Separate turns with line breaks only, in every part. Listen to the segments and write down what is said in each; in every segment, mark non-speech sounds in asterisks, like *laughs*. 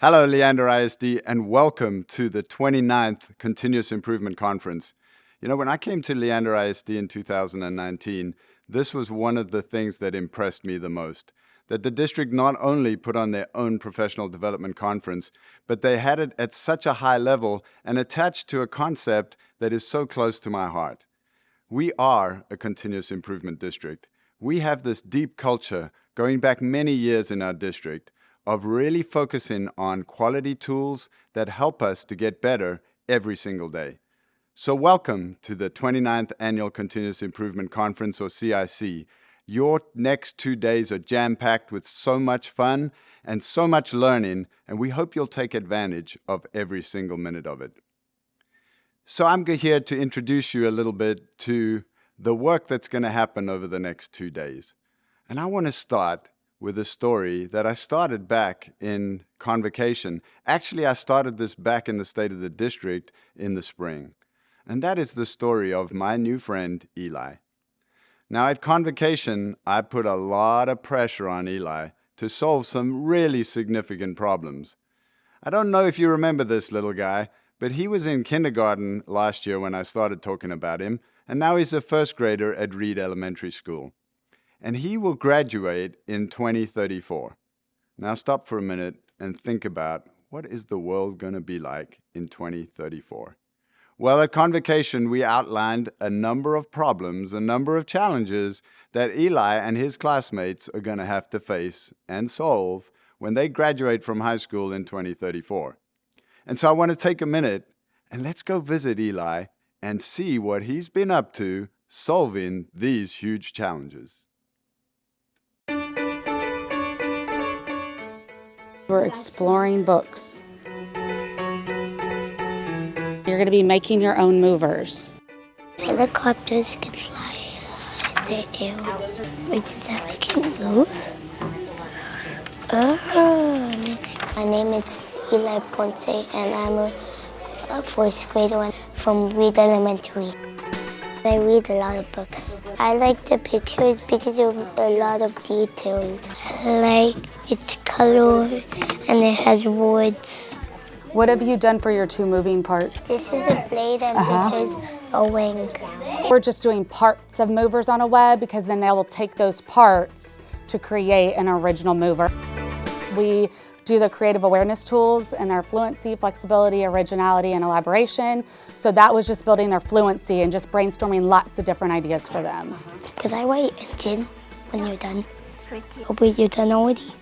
Hello, Leander ISD, and welcome to the 29th Continuous Improvement Conference. You know, when I came to Leander ISD in 2019, this was one of the things that impressed me the most. That the district not only put on their own professional development conference, but they had it at such a high level and attached to a concept that is so close to my heart. We are a continuous improvement district. We have this deep culture going back many years in our district of really focusing on quality tools that help us to get better every single day. So welcome to the 29th Annual Continuous Improvement Conference, or CIC. Your next two days are jam-packed with so much fun and so much learning, and we hope you'll take advantage of every single minute of it. So I'm here to introduce you a little bit to the work that's going to happen over the next two days. And I want to start with a story that I started back in convocation. Actually, I started this back in the State of the District in the spring. And that is the story of my new friend, Eli. Now, at convocation, I put a lot of pressure on Eli to solve some really significant problems. I don't know if you remember this little guy, but he was in kindergarten last year when I started talking about him, and now he's a first grader at Reed Elementary School and he will graduate in 2034. Now stop for a minute and think about what is the world going to be like in 2034? Well, at Convocation, we outlined a number of problems, a number of challenges that Eli and his classmates are going to have to face and solve when they graduate from high school in 2034. And so I want to take a minute and let's go visit Eli and see what he's been up to solving these huge challenges.
We're exploring books. You're going to be making your own movers.
Helicopters can fly in the air. Wait, does that make it move? Oh, my name is Eli Ponce, and I'm a, a fourth grader from Reed Elementary. I read a lot of books. I like the pictures because of a lot of details. I like its color and it has words.
What have you done for your two moving parts?
This is a blade and uh -huh. this is a wing.
We're just doing parts of movers on a web because then they will take those parts to create an original mover. We do the creative awareness tools and their fluency, flexibility, originality, and elaboration. So that was just building their fluency and just brainstorming lots of different ideas for them.
Because I write engine when you're done. Hopefully you're done already.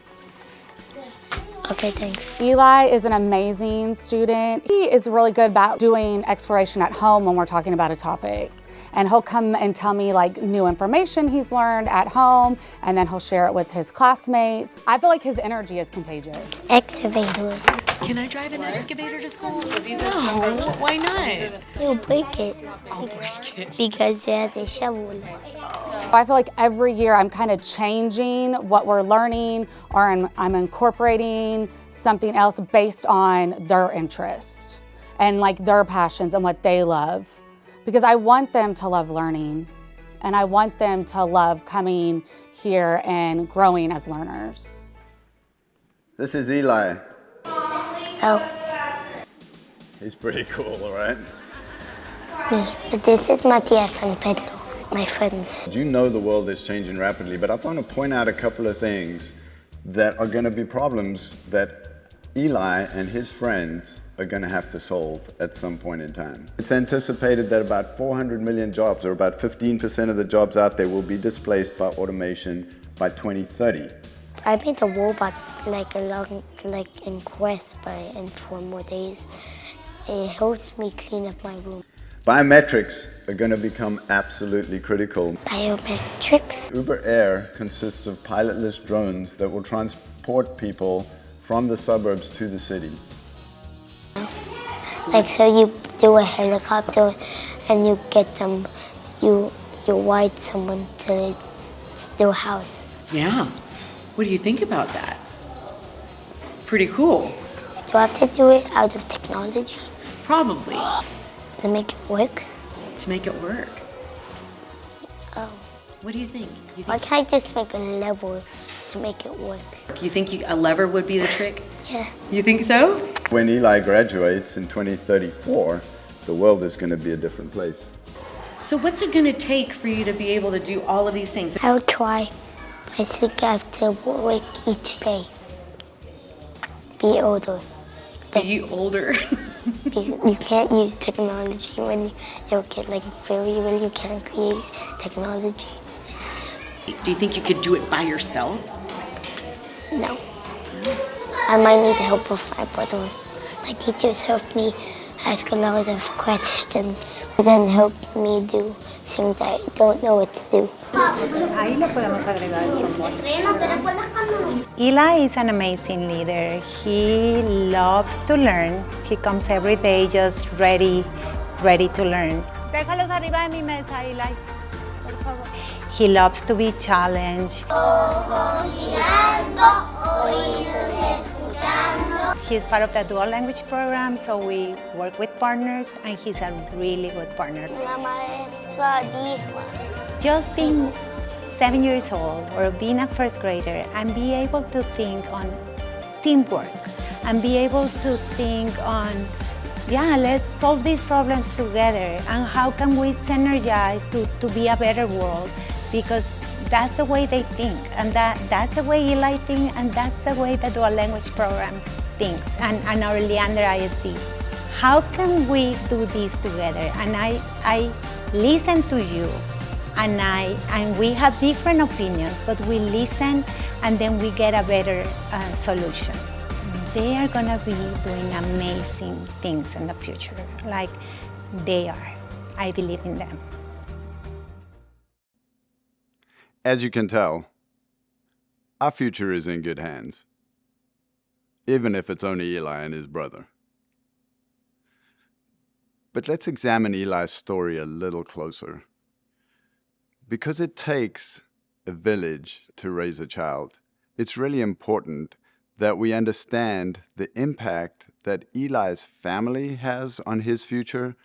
Okay, thanks.
Eli is an amazing student. He is really good about doing exploration at home when we're talking about a topic. And he'll come and tell me like new information he's learned at home, and then he'll share it with his classmates. I feel like his energy is contagious.
Excavators.
Can I drive an excavator to school? Oh, no, why not?
You'll break it.
I'll break it.
Because it has a shovel.
I feel like every year I'm kind of changing what we're learning or I'm, I'm incorporating something else based on their interest and like their passions and what they love. Because I want them to love learning and I want them to love coming here and growing as learners.
This is Eli.
Oh.
He's pretty cool, right?
Me. But this is Matias and Pedro my friends.
You know the world is changing rapidly, but I want to point out a couple of things that are going to be problems that Eli and his friends are going to have to solve at some point in time. It's anticipated that about 400 million jobs, or about 15% of the jobs out there, will be displaced by automation by 2030.
I made a robot like a long, like in Quest by in four more days. It helps me clean up my room.
Biometrics are going to become absolutely critical.
Biometrics?
Uber Air consists of pilotless drones that will transport people from the suburbs to the city.
Like so you do a helicopter and you get them, you, you ride someone to their house.
Yeah. What do you think about that? Pretty cool.
Do I have to do it out of technology?
Probably.
To make it work?
To make it work.
Oh.
What do you think? You think
Why can't I just make a lever to make it work.
Do you think you, a lever would be the trick?
Yeah.
You think so?
When Eli graduates in 2034, the world is going to be a different place.
So what's it going to take for you to be able to do all of these things?
I'll try. I think I have to work each day. Be older.
Be older? *laughs*
Because you can't use technology when you, a kid, like very when you can't create technology.
do you think you could do it by yourself?
No. I might need the help with my brother. My teachers helped me ask a lot of questions. Then help me do things I don't know what to do.
Ahí le podemos agregar el trombón. Eli is an amazing leader. He loves to learn. He comes every day just ready, ready to learn. Déjalos arriba de mi mesa, Eli. Por favor. He loves to be challenged. He's part of the dual language program, so we work with partners, and he's a really good partner.
La maestra dijo.
just being seven years old or being a first grader and be able to think on teamwork and be able to think on yeah let's solve these problems together and how can we synergize to, to be a better world because that's the way they think and that, that's the way Eli thinks and that's the way the dual language program thinks and, and our Leander ISD. How can we do this together? And I, I listen to you and I and we have different opinions, but we listen and then we get a better uh, solution. They are gonna be doing amazing things in the future, like they are. I believe in them.
As you can tell, our future is in good hands, even if it's only Eli and his brother. But let's examine Eli's story a little closer. Because it takes a village to raise a child, it's really important that we understand the impact that Eli's family has on his future,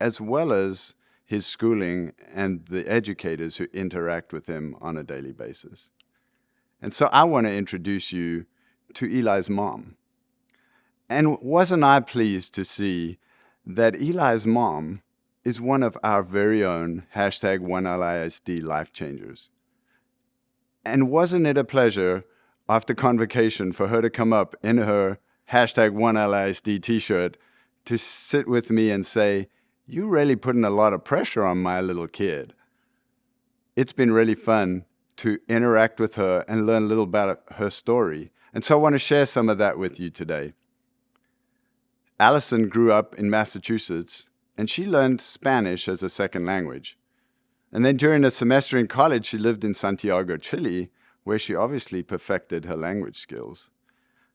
as well as his schooling and the educators who interact with him on a daily basis. And so I want to introduce you to Eli's mom. And wasn't I pleased to see that Eli's mom is one of our very own hashtag OneLISD life changers. And wasn't it a pleasure after convocation for her to come up in her hashtag OneLISD t-shirt to sit with me and say, "You're really putting a lot of pressure on my little kid. It's been really fun to interact with her and learn a little about her story. And so I want to share some of that with you today. Allison grew up in Massachusetts and she learned Spanish as a second language. And then during a semester in college, she lived in Santiago, Chile, where she obviously perfected her language skills.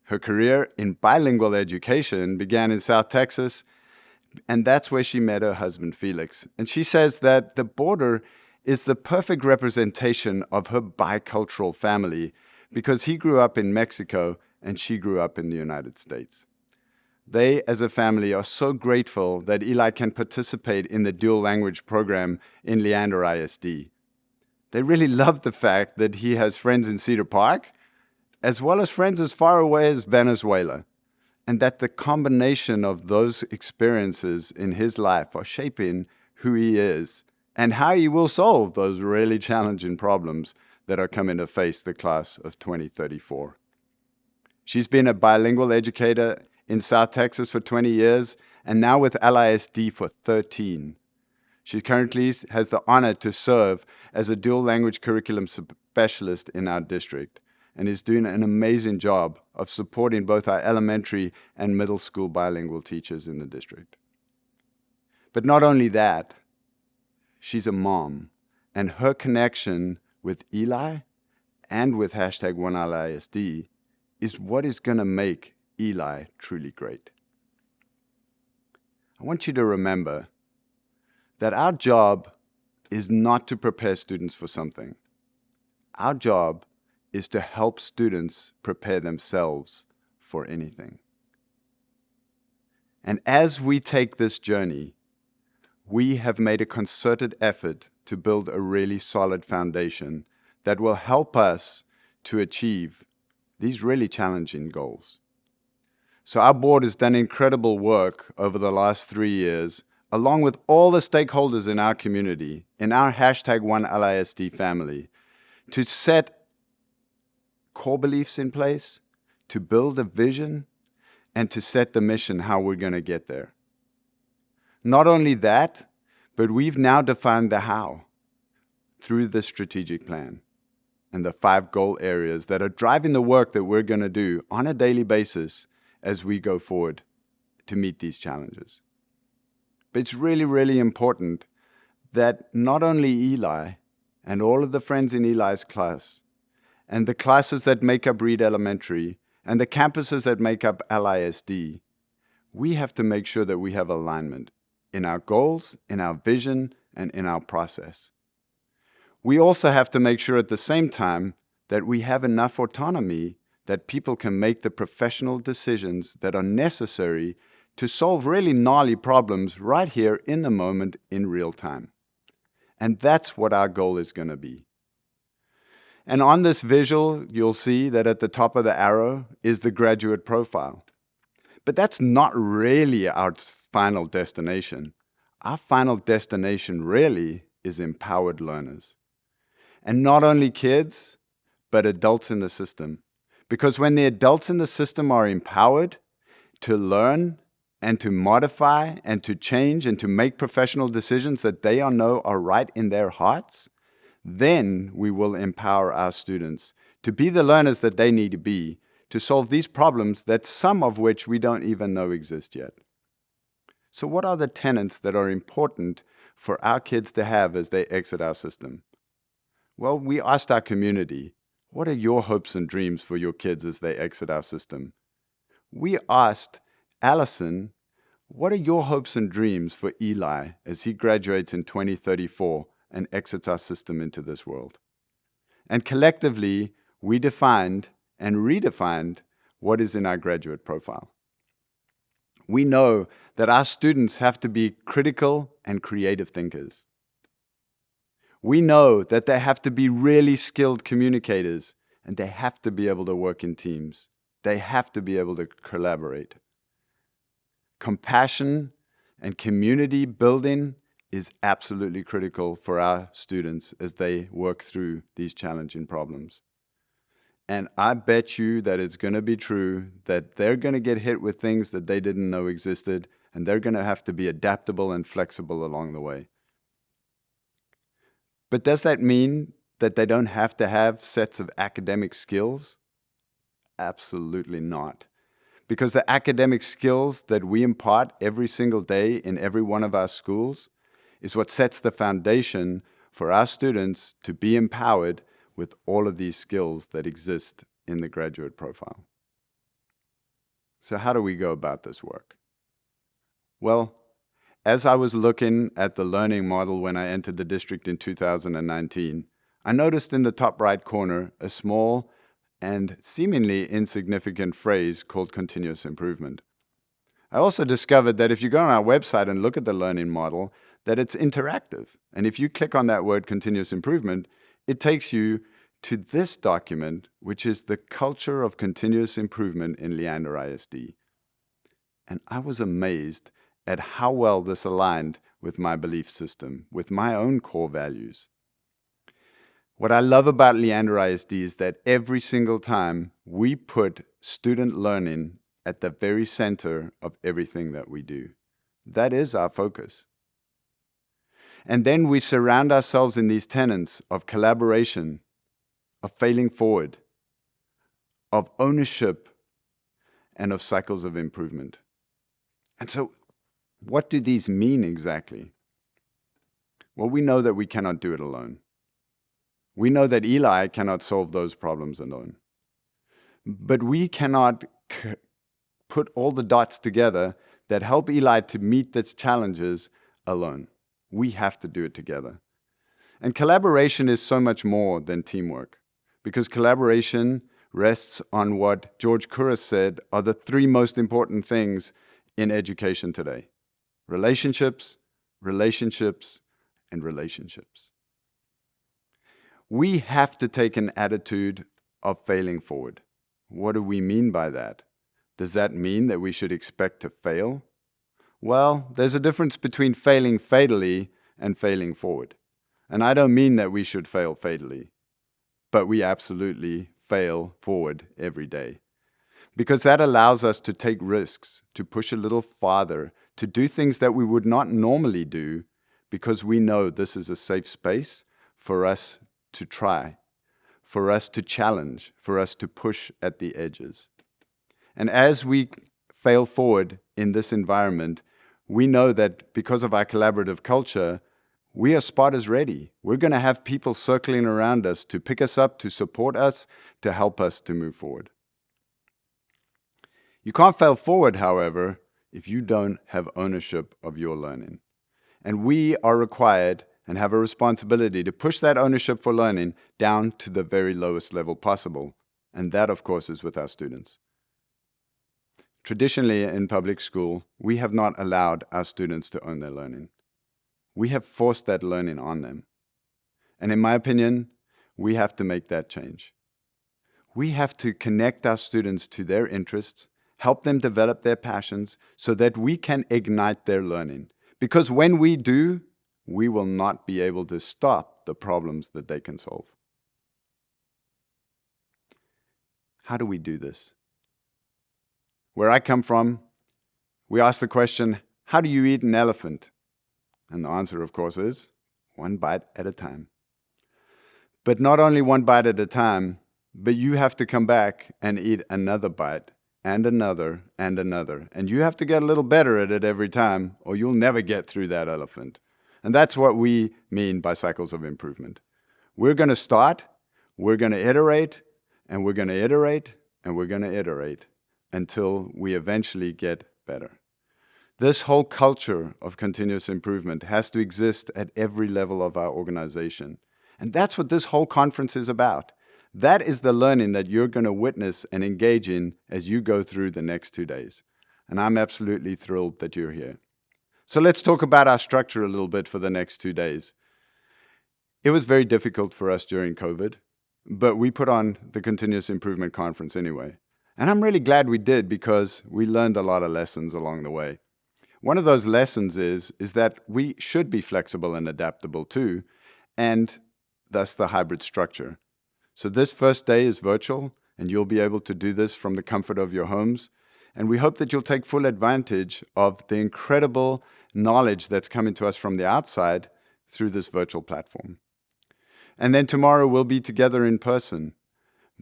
Her career in bilingual education began in South Texas, and that's where she met her husband, Felix. And she says that the border is the perfect representation of her bicultural family because he grew up in Mexico and she grew up in the United States. They, as a family, are so grateful that Eli can participate in the dual language program in Leander ISD. They really love the fact that he has friends in Cedar Park, as well as friends as far away as Venezuela, and that the combination of those experiences in his life are shaping who he is and how he will solve those really challenging problems that are coming to face the class of 2034. She's been a bilingual educator in South Texas for 20 years, and now with LISD for 13. She currently has the honor to serve as a dual language curriculum specialist in our district and is doing an amazing job of supporting both our elementary and middle school bilingual teachers in the district. But not only that, she's a mom, and her connection with Eli and with hashtag OneLISD is what is going to make Eli truly great. I want you to remember that our job is not to prepare students for something. Our job is to help students prepare themselves for anything. And as we take this journey, we have made a concerted effort to build a really solid foundation that will help us to achieve these really challenging goals. So our board has done incredible work over the last three years, along with all the stakeholders in our community, in our hashtag OneLISD family, to set core beliefs in place, to build a vision, and to set the mission how we're going to get there. Not only that, but we've now defined the how through the strategic plan and the five goal areas that are driving the work that we're going to do on a daily basis as we go forward to meet these challenges. But it's really, really important that not only Eli and all of the friends in Eli's class and the classes that make up Reed Elementary and the campuses that make up LISD, we have to make sure that we have alignment in our goals, in our vision, and in our process. We also have to make sure at the same time that we have enough autonomy that people can make the professional decisions that are necessary to solve really gnarly problems right here in the moment in real time. And that's what our goal is going to be. And on this visual, you'll see that at the top of the arrow is the graduate profile. But that's not really our final destination. Our final destination really is empowered learners. And not only kids, but adults in the system. Because when the adults in the system are empowered to learn and to modify and to change and to make professional decisions that they know are right in their hearts, then we will empower our students to be the learners that they need to be to solve these problems that some of which we don't even know exist yet. So what are the tenets that are important for our kids to have as they exit our system? Well, we asked our community, what are your hopes and dreams for your kids as they exit our system? We asked Allison, what are your hopes and dreams for Eli as he graduates in 2034 and exits our system into this world. And collectively, we defined and redefined what is in our graduate profile. We know that our students have to be critical and creative thinkers. We know that they have to be really skilled communicators and they have to be able to work in teams. They have to be able to collaborate. Compassion and community building is absolutely critical for our students as they work through these challenging problems. And I bet you that it's going to be true that they're going to get hit with things that they didn't know existed, and they're going to have to be adaptable and flexible along the way. But does that mean that they don't have to have sets of academic skills? Absolutely not. Because the academic skills that we impart every single day in every one of our schools is what sets the foundation for our students to be empowered with all of these skills that exist in the graduate profile. So how do we go about this work? Well, as I was looking at the learning model when I entered the district in 2019, I noticed in the top right corner a small and seemingly insignificant phrase called continuous improvement. I also discovered that if you go on our website and look at the learning model, that it's interactive. And if you click on that word continuous improvement, it takes you to this document, which is the culture of continuous improvement in Leander ISD. And I was amazed at how well this aligned with my belief system, with my own core values. What I love about Leander ISD is that every single time we put student learning at the very center of everything that we do. That is our focus. And then we surround ourselves in these tenets of collaboration, of failing forward, of ownership, and of cycles of improvement. And so, what do these mean exactly? Well, we know that we cannot do it alone. We know that Eli cannot solve those problems alone. But we cannot put all the dots together that help Eli to meet its challenges alone. We have to do it together. And collaboration is so much more than teamwork because collaboration rests on what George Couros said are the three most important things in education today. Relationships, relationships, and relationships. We have to take an attitude of failing forward. What do we mean by that? Does that mean that we should expect to fail? Well, there's a difference between failing fatally and failing forward. And I don't mean that we should fail fatally, but we absolutely fail forward every day. Because that allows us to take risks, to push a little farther, to do things that we would not normally do because we know this is a safe space for us to try, for us to challenge, for us to push at the edges. And as we fail forward in this environment, we know that because of our collaborative culture, we are spotters ready. We're going to have people circling around us to pick us up, to support us, to help us to move forward. You can't fail forward, however, if you don't have ownership of your learning. And we are required and have a responsibility to push that ownership for learning down to the very lowest level possible. And that, of course, is with our students. Traditionally, in public school, we have not allowed our students to own their learning. We have forced that learning on them. And in my opinion, we have to make that change. We have to connect our students to their interests, help them develop their passions so that we can ignite their learning. Because when we do, we will not be able to stop the problems that they can solve. How do we do this? Where I come from, we ask the question, how do you eat an elephant? And the answer, of course, is one bite at a time. But not only one bite at a time, but you have to come back and eat another bite and another and another. And you have to get a little better at it every time, or you'll never get through that elephant. And that's what we mean by cycles of improvement. We're going to start, we're going to iterate, and we're going to iterate, and we're going to iterate until we eventually get better. This whole culture of continuous improvement has to exist at every level of our organization. And that's what this whole conference is about. That is the learning that you're going to witness and engage in as you go through the next two days. And I'm absolutely thrilled that you're here. So let's talk about our structure a little bit for the next two days. It was very difficult for us during COVID, but we put on the Continuous Improvement Conference anyway. And I'm really glad we did because we learned a lot of lessons along the way. One of those lessons is, is that we should be flexible and adaptable too, and thus the hybrid structure. So this first day is virtual, and you'll be able to do this from the comfort of your homes. And we hope that you'll take full advantage of the incredible knowledge that's coming to us from the outside through this virtual platform. And then tomorrow we'll be together in person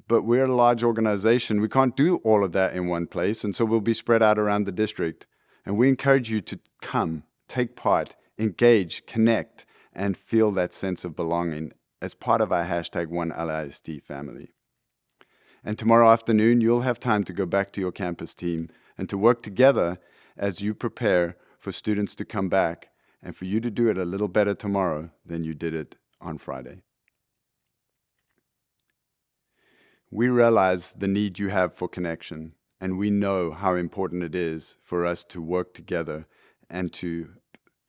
but we're a large organization. We can't do all of that in one place, and so we'll be spread out around the district. And we encourage you to come, take part, engage, connect, and feel that sense of belonging as part of our hashtag OneLISD family. And tomorrow afternoon, you'll have time to go back to your campus team and to work together as you prepare for students to come back and for you to do it a little better tomorrow than you did it on Friday. We realize the need you have for connection, and we know how important it is for us to work together and to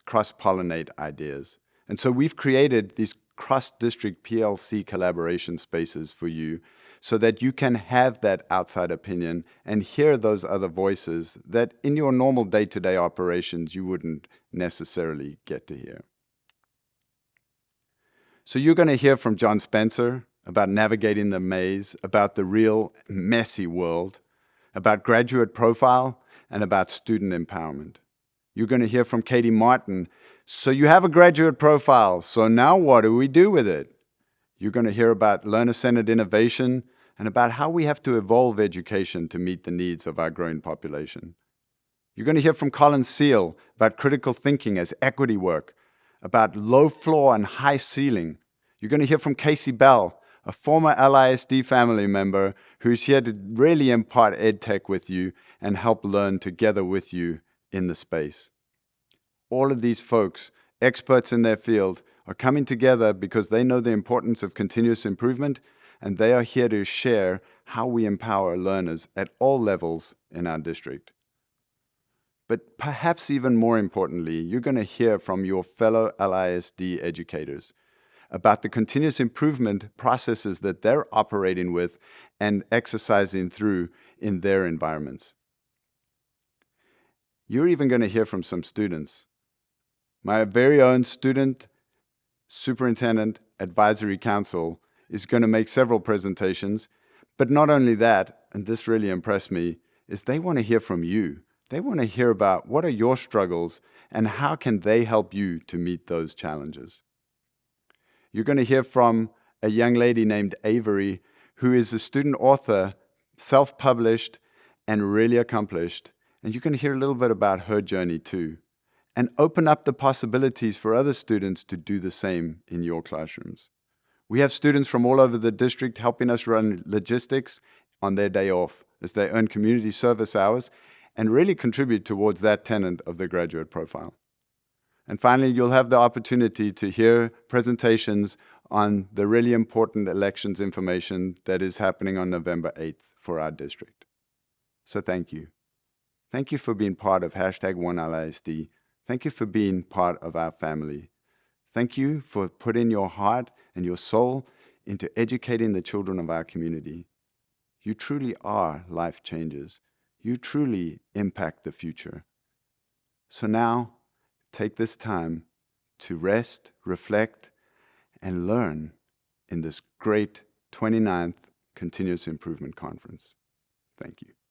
cross-pollinate ideas. And so we've created these cross-district PLC collaboration spaces for you so that you can have that outside opinion and hear those other voices that in your normal day-to-day -day operations you wouldn't necessarily get to hear. So you're going to hear from John Spencer, about navigating the maze, about the real messy world, about graduate profile, and about student empowerment. You're going to hear from Katie Martin. So you have a graduate profile, so now what do we do with it? You're going to hear about learner-centered innovation and about how we have to evolve education to meet the needs of our growing population. You're going to hear from Colin Seale about critical thinking as equity work, about low floor and high ceiling. You're going to hear from Kasey Bell a former LISD family member who's here to really impart EdTech with you and help learn together with you in the space. All of these folks, experts in their field, are coming together because they know the importance of continuous improvement and they are here to share how we empower learners at all levels in our district. But perhaps even more importantly, you're going to hear from your fellow LISD educators about the continuous improvement processes that they're operating with and exercising through in their environments. You're even going to hear from some students. My very own student superintendent advisory council is going to make several presentations, but not only that, and this really impressed me, is they want to hear from you. They want to hear about what are your struggles and how can they help you to meet those challenges. You're going to hear from a young lady named Avery, who is a student author, self-published, and really accomplished. And you can hear a little bit about her journey too. And open up the possibilities for other students to do the same in your classrooms. We have students from all over the district helping us run logistics on their day off as they earn community service hours and really contribute towards that tenet of the graduate profile. And finally, you'll have the opportunity to hear presentations on the really important elections information that is happening on November 8th for our district. So thank you. Thank you for being part of hashtag OneLISD. Thank you for being part of our family. Thank you for putting your heart and your soul into educating the children of our community. You truly are life changers. You truly impact the future. So now, take this time to rest, reflect, and learn in this great 29th Continuous Improvement Conference. Thank you.